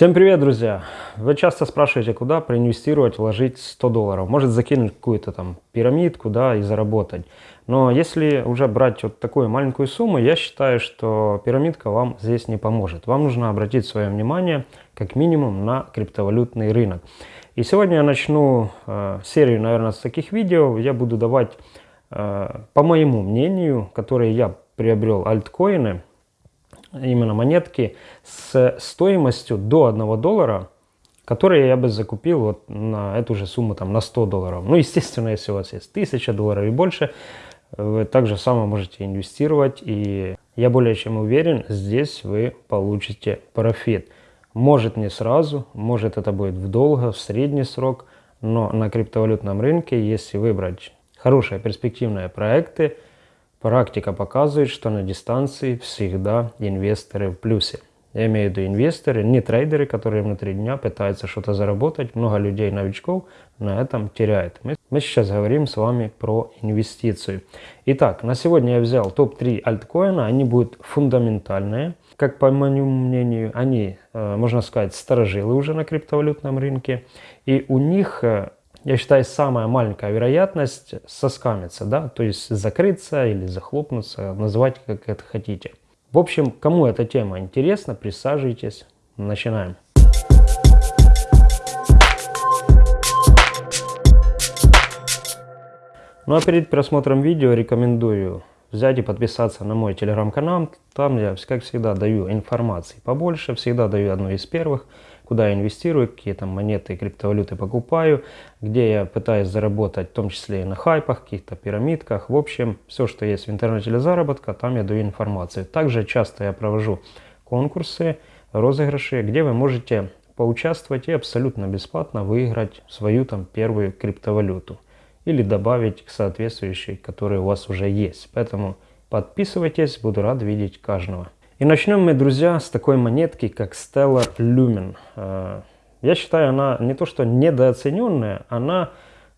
Всем привет, друзья! Вы часто спрашиваете, куда проинвестировать, вложить 100 долларов. Может закинуть какую-то там пирамидку, да, и заработать. Но если уже брать вот такую маленькую сумму, я считаю, что пирамидка вам здесь не поможет. Вам нужно обратить свое внимание как минимум на криптовалютный рынок. И сегодня я начну э, серию, наверное, с таких видео. Я буду давать, э, по моему мнению, которые я приобрел альткоины, именно монетки с стоимостью до 1 доллара, которые я бы закупил вот на эту же сумму, там, на 100 долларов. Ну, естественно, если у вас есть 1000 долларов и больше, вы также само можете инвестировать. И я более чем уверен, здесь вы получите профит. Может не сразу, может это будет в долго, в средний срок, но на криптовалютном рынке, если выбрать хорошие перспективные проекты, Практика показывает, что на дистанции всегда инвесторы в плюсе. Я имею в виду инвесторы, не трейдеры, которые внутри дня пытаются что-то заработать. Много людей, новичков на этом теряют. Мы, мы сейчас говорим с вами про инвестицию. Итак, на сегодня я взял топ-3 альткоина. Они будут фундаментальные. Как по моему мнению, они, э, можно сказать, сторожилы уже на криптовалютном рынке. И у них э, я считаю, самая маленькая вероятность соскамиться, да, то есть закрыться или захлопнуться, называйте как это хотите. В общем, кому эта тема интересна, присаживайтесь, начинаем. Ну а перед просмотром видео рекомендую взять и подписаться на мой телеграм-канал. Там я, как всегда, даю информации побольше, всегда даю одну из первых куда я инвестирую, какие там монеты и криптовалюты покупаю, где я пытаюсь заработать, в том числе и на хайпах, каких-то пирамидках. В общем, все, что есть в интернете для заработка, там я даю информацию. Также часто я провожу конкурсы, розыгрыши, где вы можете поучаствовать и абсолютно бесплатно выиграть свою там первую криптовалюту или добавить к соответствующей, которая у вас уже есть. Поэтому подписывайтесь, буду рад видеть каждого. И начнем мы, друзья, с такой монетки, как Stellar Lumen. Э, я считаю, она не то что недооцененная, она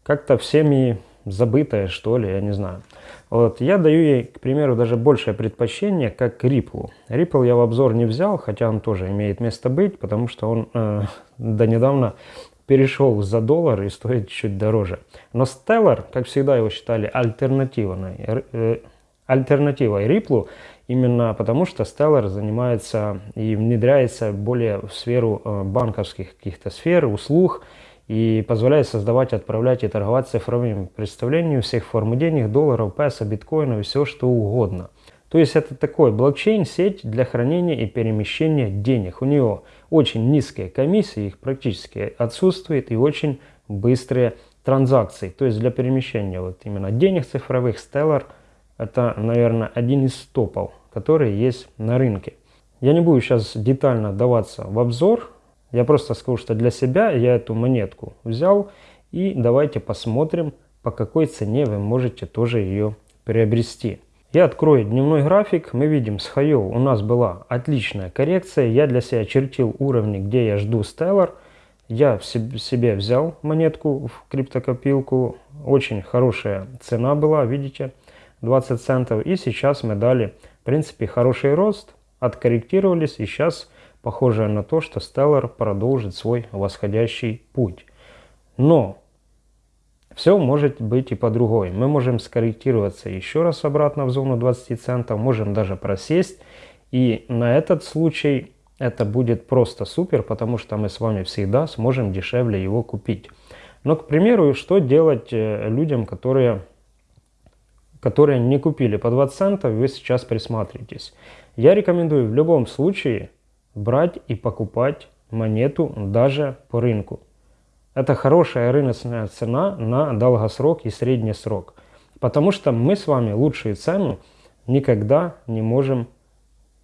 как-то всеми забытая, что ли, я не знаю. Вот, я даю ей, к примеру, даже большее предпочтение, как Ripple. Ripple я в обзор не взял, хотя он тоже имеет место быть, потому что он э, до недавно перешел за доллар и стоит чуть дороже. Но Stellar, как всегда его считали альтернативой, э, альтернативой Ripple, Именно потому, что Stellar занимается и внедряется более в сферу э, банковских каких-то сфер, услуг и позволяет создавать, отправлять и торговать цифровыми представлениями всех форм денег, долларов, песо, биткоинов и все что угодно. То есть это такой блокчейн-сеть для хранения и перемещения денег. У него очень низкие комиссии, их практически отсутствует и очень быстрые транзакции. То есть для перемещения вот именно денег цифровых Stellar – это, наверное, один из топов, которые есть на рынке. Я не буду сейчас детально даваться в обзор. Я просто скажу, что для себя я эту монетку взял. И давайте посмотрим, по какой цене вы можете тоже ее приобрести. Я открою дневной график. Мы видим с Хайол у нас была отличная коррекция. Я для себя чертил уровни, где я жду Stellar. Я себе взял монетку в криптокопилку. Очень хорошая цена была, видите. 20 центов. И сейчас мы дали, в принципе, хороший рост, откорректировались. И сейчас похоже на то, что Stellar продолжит свой восходящий путь. Но все может быть и по-другому. Мы можем скорректироваться еще раз обратно в зону 20 центов, можем даже просесть. И на этот случай это будет просто супер, потому что мы с вами всегда сможем дешевле его купить. Но, к примеру, что делать э, людям, которые которые не купили по 20 центов, вы сейчас присматриваетесь. Я рекомендую в любом случае брать и покупать монету даже по рынку. Это хорошая рыночная цена на долгосрок и средний срок. Потому что мы с вами лучшую цену никогда не можем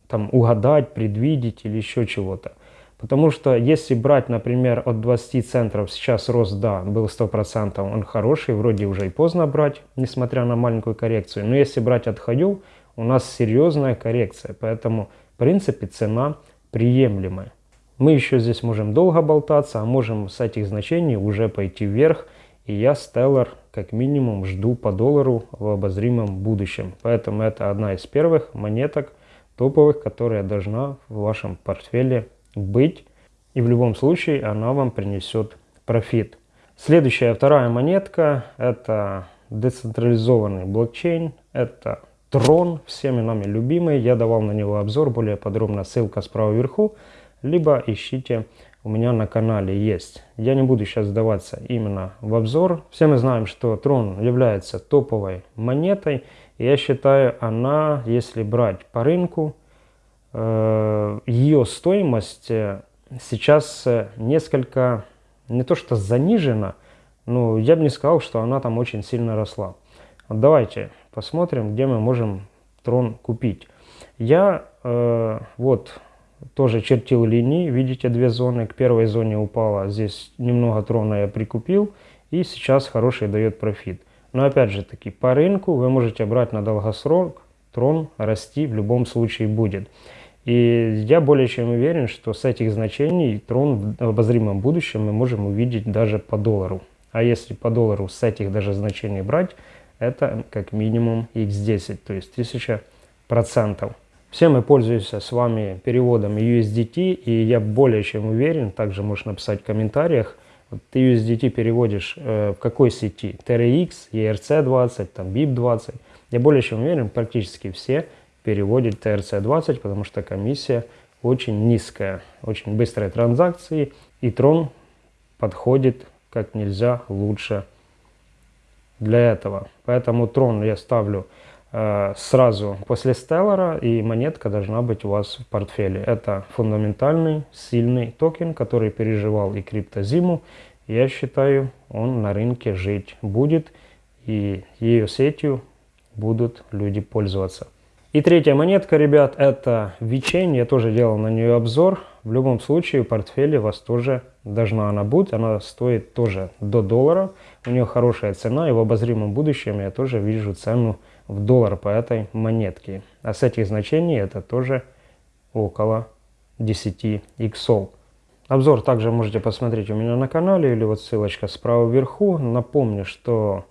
там угадать, предвидеть или еще чего-то. Потому что если брать, например, от 20 центов, сейчас рост, да, был 100%, он хороший, вроде уже и поздно брать, несмотря на маленькую коррекцию. Но если брать от хаю, у нас серьезная коррекция, поэтому, в принципе, цена приемлемая. Мы еще здесь можем долго болтаться, а можем с этих значений уже пойти вверх. И я Stellar как минимум жду по доллару в обозримом будущем. Поэтому это одна из первых монеток топовых, которая должна в вашем портфеле быть. И в любом случае она вам принесет профит. Следующая, вторая монетка, это децентрализованный блокчейн, это Трон, всеми нами любимый. Я давал на него обзор, более подробно ссылка справа вверху, либо ищите у меня на канале есть. Я не буду сейчас сдаваться именно в обзор. Все мы знаем, что Трон является топовой монетой. Я считаю, она, если брать по рынку, ее стоимость э, сейчас э, несколько, не то что занижена, но я бы не сказал, что она там очень сильно росла. Давайте посмотрим, где мы можем трон купить. Я э, вот тоже чертил линии, видите, две зоны. К первой зоне упала, здесь немного трона я прикупил, и сейчас хороший дает профит. Но опять же таки, по рынку вы можете брать на долгосрок, трон расти в любом случае будет. И я более чем уверен, что с этих значений трон в обозримом будущем мы можем увидеть даже по доллару. А если по доллару с этих даже значений брать, это как минимум x10, то есть 1000%. Все мы пользуемся с вами переводом USDT, и я более чем уверен, также можешь написать в комментариях, вот ты USDT переводишь э, в какой сети? TRX, ERC20, там BIP20. Я более чем уверен, практически все переводят TRC20, потому что комиссия очень низкая, очень быстрые транзакции, и Tron подходит как нельзя лучше для этого. Поэтому трон я ставлю э, сразу после Stellar, и монетка должна быть у вас в портфеле. Это фундаментальный, сильный токен, который переживал и криптозиму. Я считаю, он на рынке жить будет, и ее сетью будут люди пользоваться. И третья монетка, ребят, это VeChain. Я тоже делал на нее обзор. В любом случае в портфеле у вас тоже должна она быть. Она стоит тоже до доллара. У нее хорошая цена. И в обозримом будущем я тоже вижу цену в доллар по этой монетке. А с этих значений это тоже около 10 иксов. Обзор также можете посмотреть у меня на канале или вот ссылочка справа вверху. Напомню, что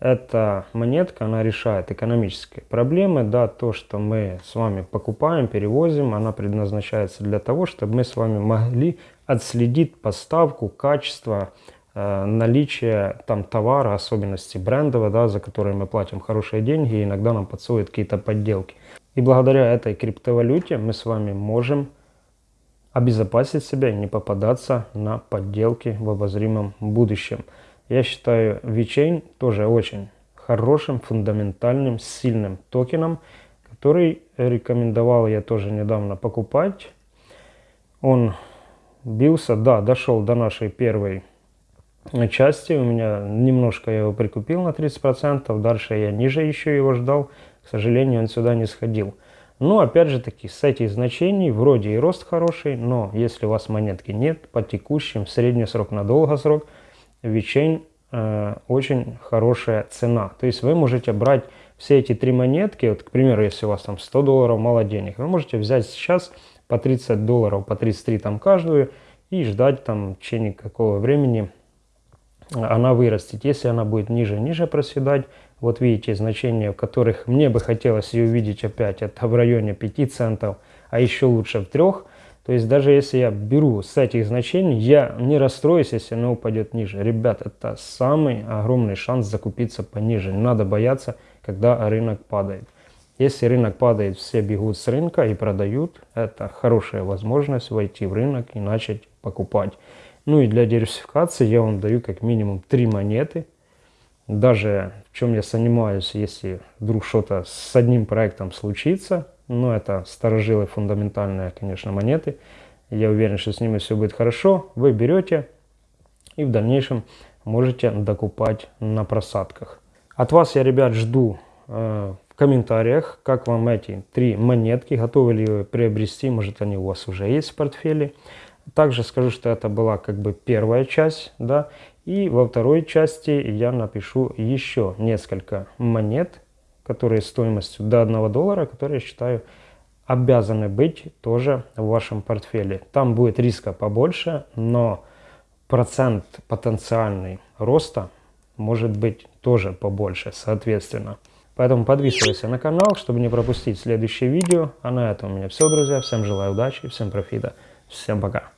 эта монетка, она решает экономические проблемы. Да, то, что мы с вами покупаем, перевозим, она предназначается для того, чтобы мы с вами могли отследить поставку, качество, э, наличие там товара, особенности брендового, да, за которые мы платим хорошие деньги, и иногда нам подсовывают какие-то подделки. И благодаря этой криптовалюте мы с вами можем обезопасить себя и не попадаться на подделки в обозримом будущем. Я считаю VeChain тоже очень хорошим, фундаментальным, сильным токеном, который рекомендовал я тоже недавно покупать. Он бился, да, дошел до нашей первой части. У меня немножко я его прикупил на 30%, дальше я ниже еще его ждал. К сожалению, он сюда не сходил. Но опять же таки, с этих значений вроде и рост хороший, но если у вас монетки нет, по текущим, средний срок на долгосрок – VeChain э, очень хорошая цена. То есть вы можете брать все эти три монетки, вот, к примеру, если у вас там 100 долларов, мало денег, вы можете взять сейчас по 30 долларов, по 33 там каждую и ждать там в течение какого времени она вырастет. Если она будет ниже ниже проседать, вот видите значения, в которых мне бы хотелось ее увидеть опять, это в районе 5 центов, а еще лучше в 3 то есть даже если я беру с этих значений, я не расстроюсь, если она упадет ниже. Ребят, это самый огромный шанс закупиться пониже. Не надо бояться, когда рынок падает. Если рынок падает, все бегут с рынка и продают. Это хорошая возможность войти в рынок и начать покупать. Ну и для диверсификации я вам даю как минимум три монеты. Даже в чем я занимаюсь, если вдруг что-то с одним проектом случится, но это старожилы фундаментальные, конечно, монеты. Я уверен, что с ними все будет хорошо. Вы берете и в дальнейшем можете докупать на просадках. От вас я, ребят, жду э, в комментариях, как вам эти три монетки, готовы ли вы приобрести, может они у вас уже есть в портфеле. Также скажу, что это была как бы первая часть, да, и во второй части я напишу еще несколько монет, которые стоимостью до 1 доллара, которые, я считаю, обязаны быть тоже в вашем портфеле. Там будет риска побольше, но процент потенциальный роста может быть тоже побольше, соответственно. Поэтому подписывайся на канал, чтобы не пропустить следующее видео. А на этом у меня все, друзья. Всем желаю удачи, всем профита. Всем пока.